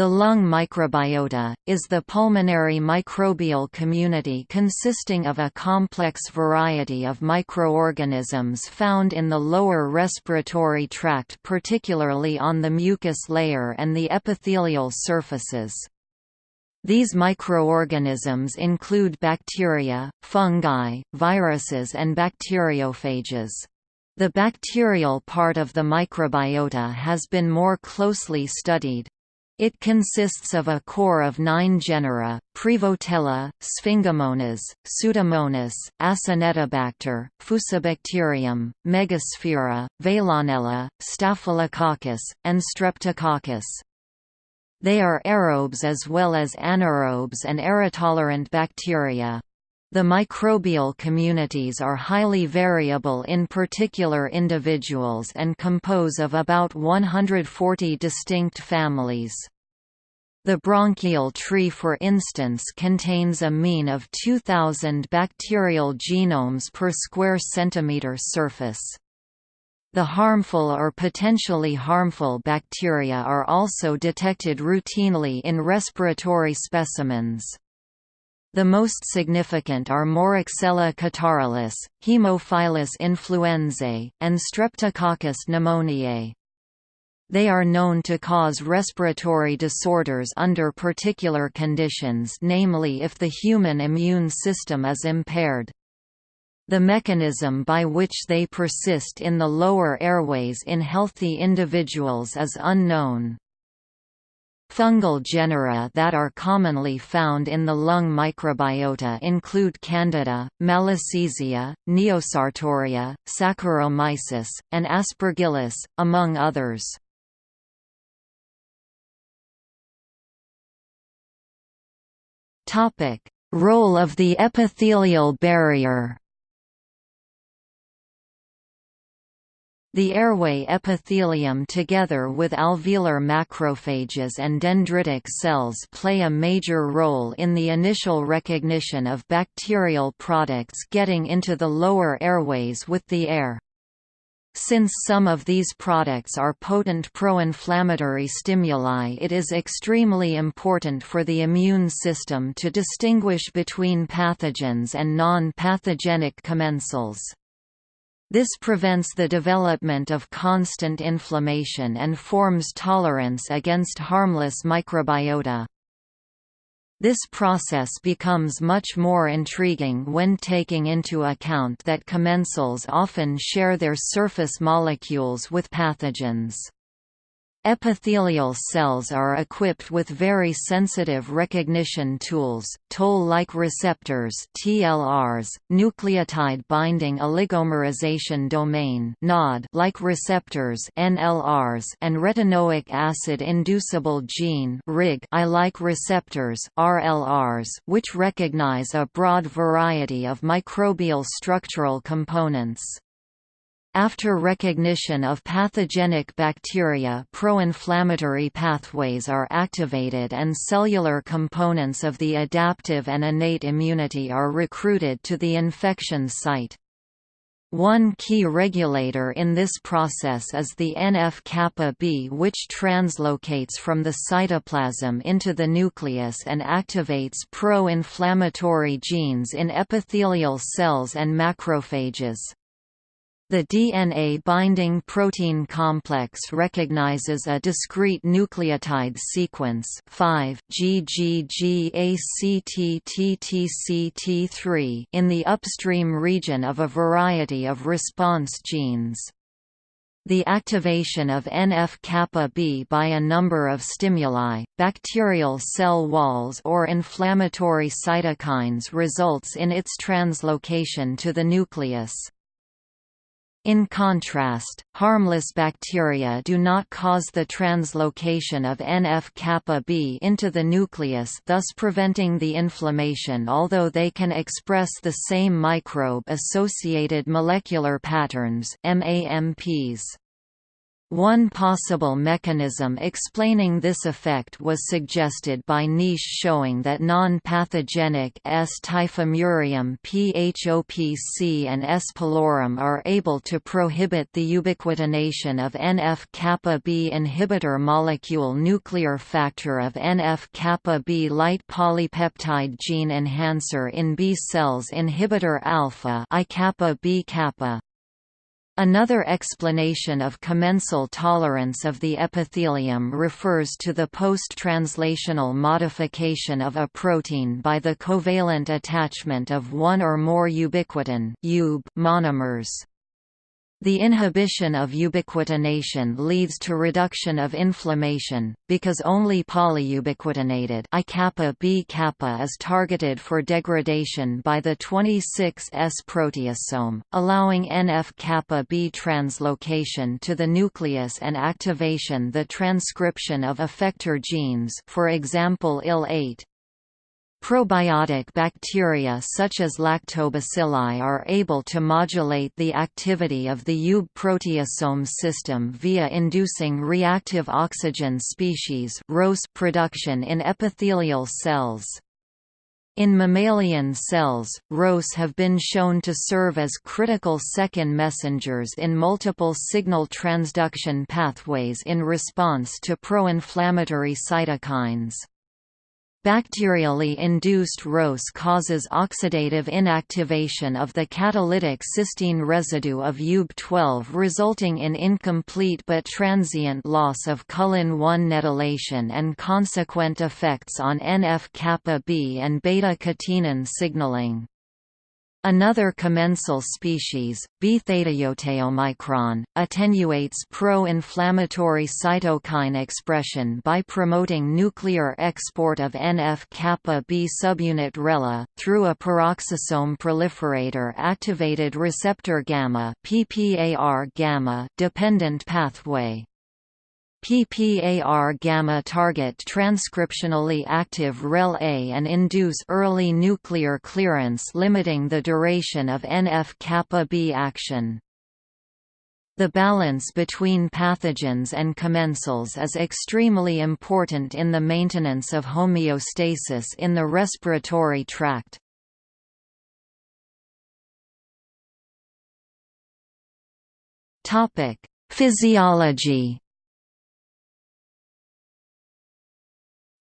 The lung microbiota, is the pulmonary microbial community consisting of a complex variety of microorganisms found in the lower respiratory tract particularly on the mucus layer and the epithelial surfaces. These microorganisms include bacteria, fungi, viruses and bacteriophages. The bacterial part of the microbiota has been more closely studied. It consists of a core of nine genera, Prevotella, Sphingomonas, Pseudomonas, Acinetobacter, Fusobacterium, Megasphaera, Veillonella, Staphylococcus, and Streptococcus. They are aerobes as well as anaerobes and aerotolerant bacteria. The microbial communities are highly variable in particular individuals and compose of about 140 distinct families. The bronchial tree for instance contains a mean of 2,000 bacterial genomes per square centimeter surface. The harmful or potentially harmful bacteria are also detected routinely in respiratory specimens. The most significant are Moraxella catarrhalis, Haemophilus influenzae, and Streptococcus pneumoniae. They are known to cause respiratory disorders under particular conditions namely if the human immune system is impaired. The mechanism by which they persist in the lower airways in healthy individuals is unknown. Fungal genera that are commonly found in the lung microbiota include Candida, Malassezia, Neosartorya, Saccharomyces, and Aspergillus, among others. Role of the epithelial barrier The airway epithelium together with alveolar macrophages and dendritic cells play a major role in the initial recognition of bacterial products getting into the lower airways with the air. Since some of these products are potent pro-inflammatory stimuli it is extremely important for the immune system to distinguish between pathogens and non-pathogenic commensals. This prevents the development of constant inflammation and forms tolerance against harmless microbiota. This process becomes much more intriguing when taking into account that commensals often share their surface molecules with pathogens. Epithelial cells are equipped with very sensitive recognition tools, toll-like receptors TLRs, nucleotide binding oligomerization domain (NOD)-like receptors NLRs, and retinoic acid inducible gene I like receptors RLRs, which recognize a broad variety of microbial structural components. After recognition of pathogenic bacteria pro-inflammatory pathways are activated and cellular components of the adaptive and innate immunity are recruited to the infection site. One key regulator in this process is the NF-kappa B which translocates from the cytoplasm into the nucleus and activates pro-inflammatory genes in epithelial cells and macrophages. The DNA-binding protein complex recognizes a discrete nucleotide sequence 5 GGGACTTTC3 in the upstream region of a variety of response genes. The activation of NF-kappa B by a number of stimuli, bacterial cell walls or inflammatory cytokines results in its translocation to the nucleus. In contrast, harmless bacteria do not cause the translocation of NF-kappa B into the nucleus thus preventing the inflammation although they can express the same microbe-associated molecular patterns MAMPs. One possible mechanism explaining this effect was suggested by Neish showing that non-pathogenic S. typhimurium phopc and S. pylori are able to prohibit the ubiquitination of NF-kappa B inhibitor molecule nuclear factor of NF-kappa B light polypeptide gene enhancer in B cells inhibitor alpha I kappa B kappa. Another explanation of commensal tolerance of the epithelium refers to the post-translational modification of a protein by the covalent attachment of one or more ubiquitin monomers. The inhibition of ubiquitination leads to reduction of inflammation, because only polyubiquitinated I kappa B kappa is targeted for degradation by the 26S proteasome, allowing NF kappa B translocation to the nucleus and activation the transcription of effector genes for example IL-8, Probiotic bacteria such as lactobacilli are able to modulate the activity of the UB proteasome system via inducing reactive oxygen species production in epithelial cells. In mammalian cells, ROS have been shown to serve as critical second messengers in multiple signal transduction pathways in response to pro-inflammatory cytokines. Bacterially induced ROS causes oxidative inactivation of the catalytic cysteine residue of UB12 resulting in incomplete but transient loss of cullin-1 neddylation and consequent effects on NF-kappa B and beta-catenin signaling. Another commensal species, B-thetaiotaomicron, attenuates pro-inflammatory cytokine expression by promoting nuclear export of NF-kappa B subunit RELA, through a peroxisome proliferator activated receptor gamma dependent pathway. PPAR gamma target transcriptionally active REL-A and induce early nuclear clearance limiting the duration of NF-kappa B action. The balance between pathogens and commensals is extremely important in the maintenance of homeostasis in the respiratory tract. Physiology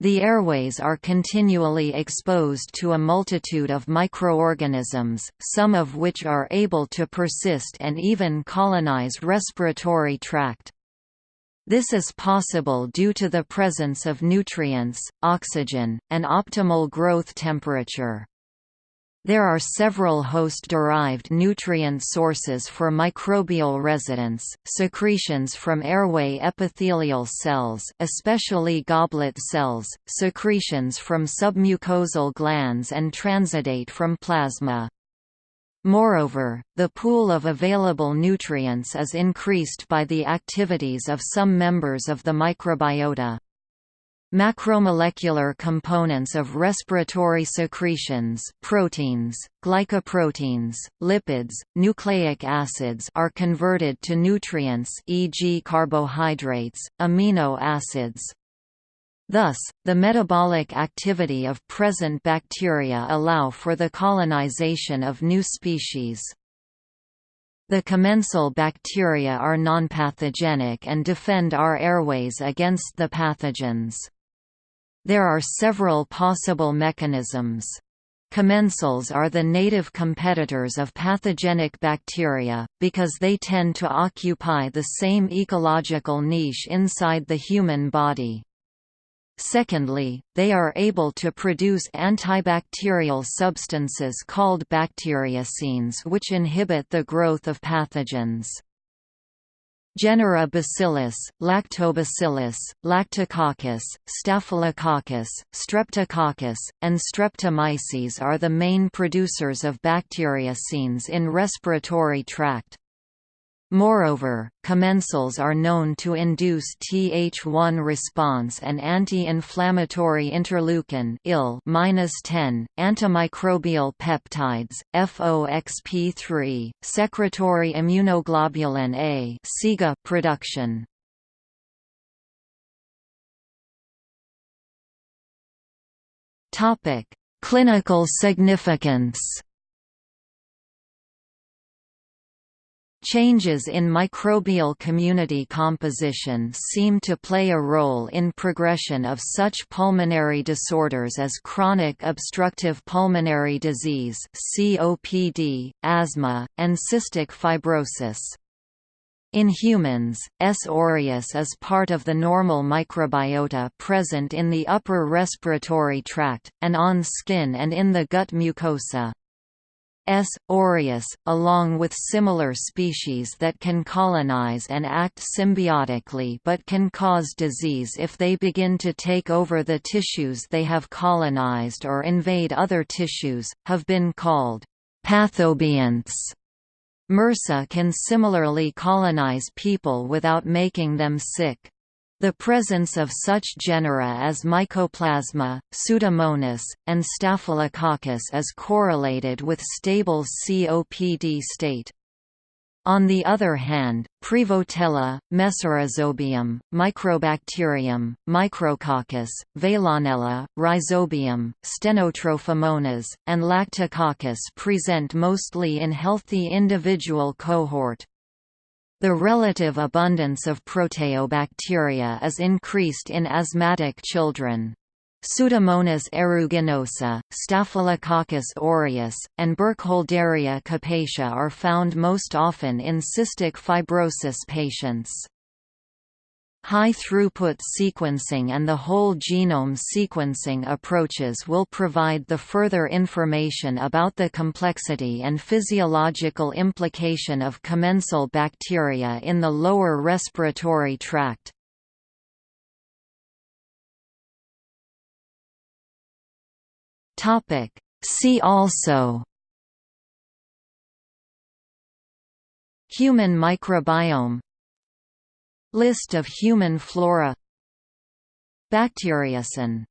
The airways are continually exposed to a multitude of microorganisms, some of which are able to persist and even colonize respiratory tract. This is possible due to the presence of nutrients, oxygen, and optimal growth temperature. There are several host-derived nutrient sources for microbial residence, secretions from airway epithelial cells especially goblet cells, secretions from submucosal glands and transudate from plasma. Moreover, the pool of available nutrients is increased by the activities of some members of the microbiota. Macromolecular components of respiratory secretions proteins, glycoproteins, lipids, nucleic acids are converted to nutrients e.g. carbohydrates, amino acids. Thus, the metabolic activity of present bacteria allow for the colonization of new species. The commensal bacteria are nonpathogenic and defend our airways against the pathogens. There are several possible mechanisms. Commensals are the native competitors of pathogenic bacteria, because they tend to occupy the same ecological niche inside the human body. Secondly, they are able to produce antibacterial substances called bacteriocins which inhibit the growth of pathogens. Genera Bacillus, Lactobacillus, Lactococcus, Staphylococcus, Streptococcus, and Streptomyces are the main producers of bacteriocins in respiratory tract. Moreover, commensals are known to induce Th1 response and anti-inflammatory interleukin -10, antimicrobial peptides, FOXP3, secretory immunoglobulin A production. Clinical significance Changes in microbial community composition seem to play a role in progression of such pulmonary disorders as chronic obstructive pulmonary disease (COPD), asthma, and cystic fibrosis. In humans, S. aureus is part of the normal microbiota present in the upper respiratory tract, and on skin and in the gut mucosa. S. aureus, along with similar species that can colonize and act symbiotically but can cause disease if they begin to take over the tissues they have colonized or invade other tissues, have been called pathobionts. MRSA can similarly colonize people without making them sick. The presence of such genera as Mycoplasma, Pseudomonas, and Staphylococcus is correlated with stable COPD state. On the other hand, Prevotella, Mesorhizobium, Microbacterium, Micrococcus, Veillonella, Rhizobium, Stenotrophomonas, and Lactococcus present mostly in healthy individual cohort. The relative abundance of proteobacteria is increased in asthmatic children. Pseudomonas aeruginosa, Staphylococcus aureus, and Burkholderia cepacia are found most often in cystic fibrosis patients. High-throughput sequencing and the whole genome sequencing approaches will provide the further information about the complexity and physiological implication of commensal bacteria in the lower respiratory tract. See also Human microbiome List of human flora. Bacteriocin